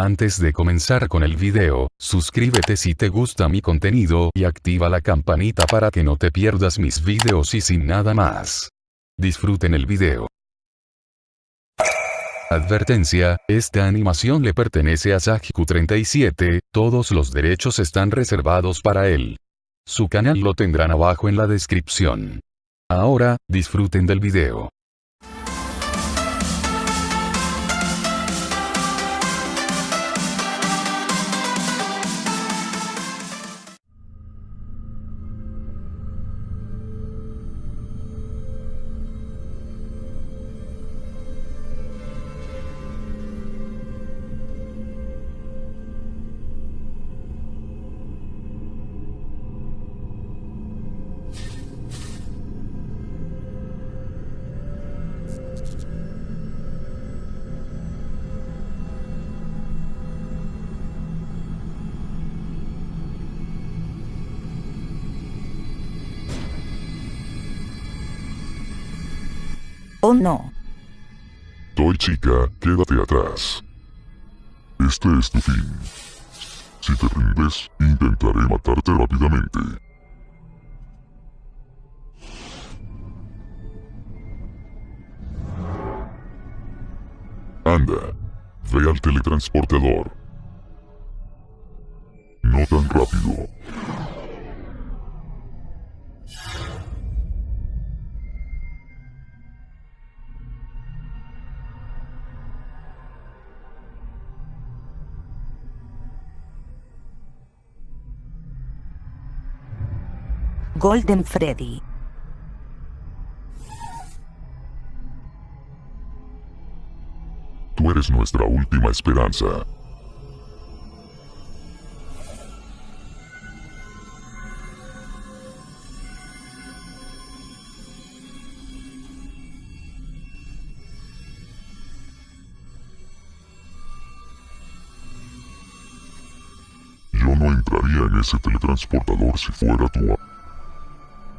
Antes de comenzar con el video, suscríbete si te gusta mi contenido y activa la campanita para que no te pierdas mis videos y sin nada más. Disfruten el video. Advertencia, esta animación le pertenece a Sajiku37, todos los derechos están reservados para él. Su canal lo tendrán abajo en la descripción. Ahora, disfruten del video. Oh no. Toy chica, quédate atrás. Este es tu fin. Si te rindes, intentaré matarte rápidamente. Anda, ve al teletransportador. No tan rápido. Golden Freddy. Tú eres nuestra última esperanza. Yo no entraría en ese teletransportador si fuera tú.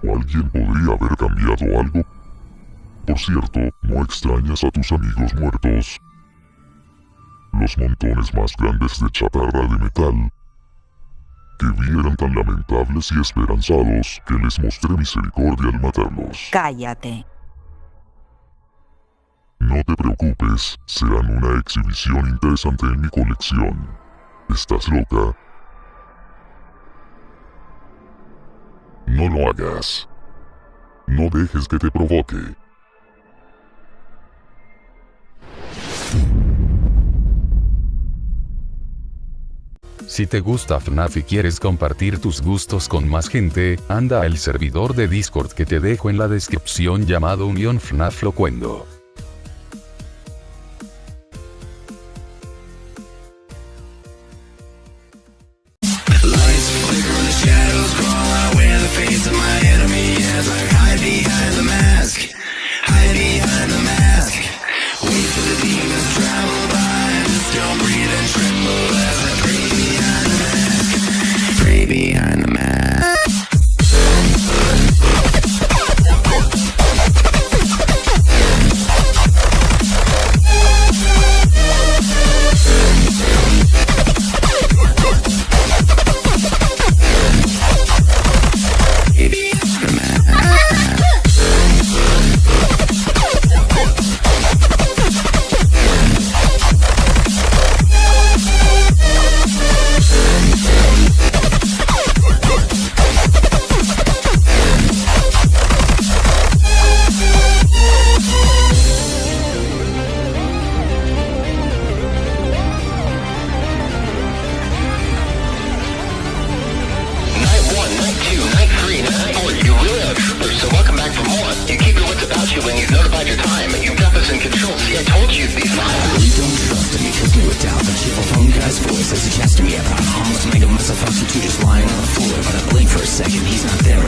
¿O alguien podría haber cambiado algo? Por cierto, ¿no extrañas a tus amigos muertos? Los montones más grandes de chatarra de metal que vieran tan lamentables y esperanzados que les mostré misericordia al matarlos. Cállate. No te preocupes, serán una exhibición interesante en mi colección. ¿Estás loca? No lo hagas. No dejes que te provoque. Si te gusta FNAF y quieres compartir tus gustos con más gente, anda al servidor de Discord que te dejo en la descripción llamado Unión FNAF Locuendo. welcome back from more. You keep your wits about you when you've notified your time. You've got this in control. See, I told you these lines. You don't trust me, kiss me with doubt. The cheerful phone guy's voice is suggesting me about almost making myself out to just lying on the floor. But I blink for a second, he's not there